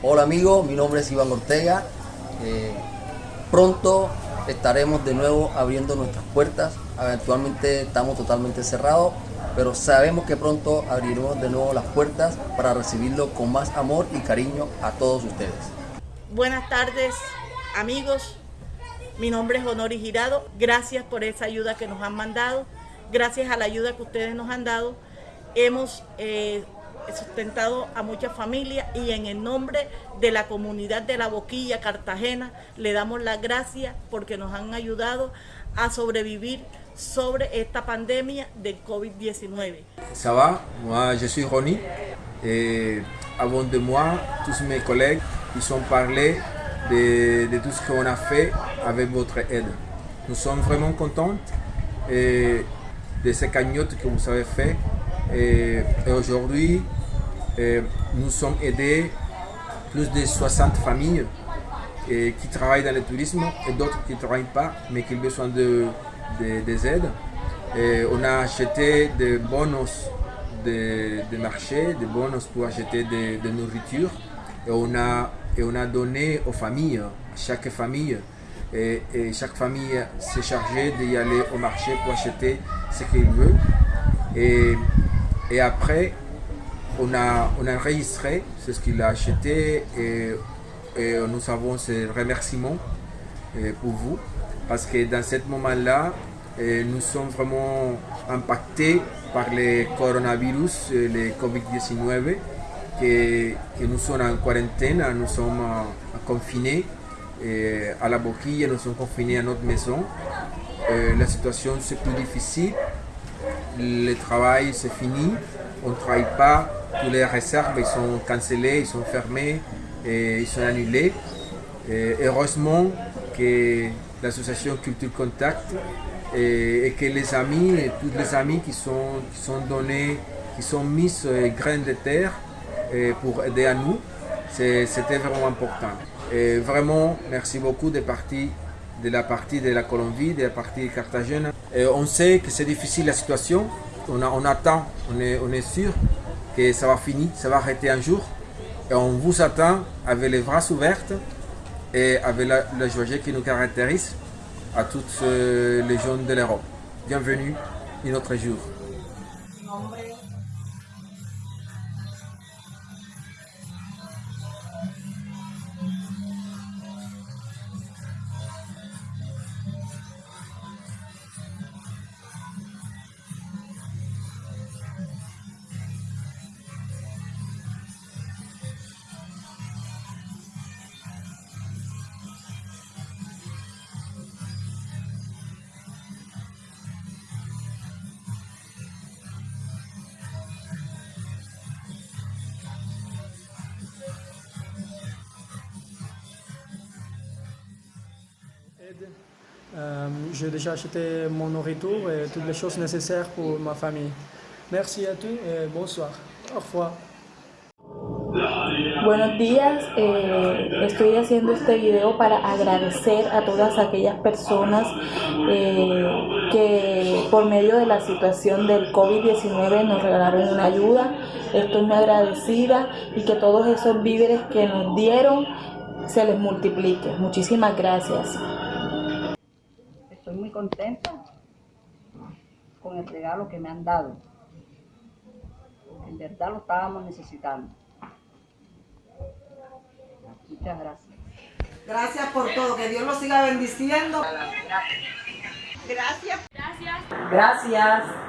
Hola amigos, mi nombre es Iván Ortega. Eh, pronto estaremos de nuevo abriendo nuestras puertas. Actualmente estamos totalmente cerrados, pero sabemos que pronto abriremos de nuevo las puertas para recibirlo con más amor y cariño a todos ustedes. Buenas tardes amigos, mi nombre es Honori Girado. Gracias por esa ayuda que nos han mandado. Gracias a la ayuda que ustedes nos han dado, hemos eh, sustentado a muchas familias y en el nombre de la comunidad de La Boquilla, Cartagena, le damos las gracias porque nos han ayudado a sobrevivir sobre esta pandemia del COVID-19. Ça va, moi je suis Ronnie et avant de moi, tous mes collègues, ils ont parlé de, de tout ce qu'on a fait avec votre aide. Nous sommes vraiment contents et de ces cagnottes que vous avez fait et, et aujourd'hui euh, nous sommes aidés plus de 60 familles et qui travaillent dans le tourisme et d'autres qui ne travaillent pas mais qui ont besoin de, de- des aides. Et on a acheté des bonus de, de marché, des bonus pour acheter de, de nourriture et on, a, et on a donné aux familles, chaque famille. Et, chaque famille s'est chargée d'y aller au marché pour acheter ce qu'il veut. Et, et après, on a, on a enregistré c'est ce qu'il a acheté et, nous avons ce remerciement euh, pour vous. Parce que dans ce moment-là, euh, nous sommes vraiment impactés par le coronavirus, euh, le Covid-19, que, que nous sommes en quarantaine, nous sommes confinés à la boquille, nous sommes confinés à notre maison. La situation c'est plus difficile, le travail c'est fini, on ne travaille pas, tous les réserves ils sont cancellées, ils sont fermés, et ils sont annulés. Heureusement que l'association Culture Contact et, que les amis, et tous les amis qui sont, qui donnés, qui sont mis sur les graines de terre pour aider à nous, c'était vraiment important. Vraiment, merci beaucoup de, la partie de la Colombie, de la partie de Cartagena. On sait que c'est difficile la situation, on, attend, on est sûr que ça va finir, ça va arrêter un jour. Et on vous attend avec les bras ouverts et avec la, joie qui nous caractérise à toutes euh, les jeunes de l'Europe. Bienvenue à notre jour. Euh, J'ai déjà acheté mon nourriture et toutes les choses nécessaires pour ma famille. Merci à tous et bonsoir. Au revoir. Buenos días, eh, estoy haciendo este video para agradecer a todas aquellas personas eh, que por medio de la situación del COVID-19 nos regalaron una ayuda. Estoy muy agradecida y que todos esos víveres que nos dieron se les multiplique. Muchísimas gracias. Muy contenta con el regalo que me han dado. En verdad lo estábamos necesitando. Muchas gracias. Gracias por todo, que Dios los siga bendiciendo. Gracias. Gracias.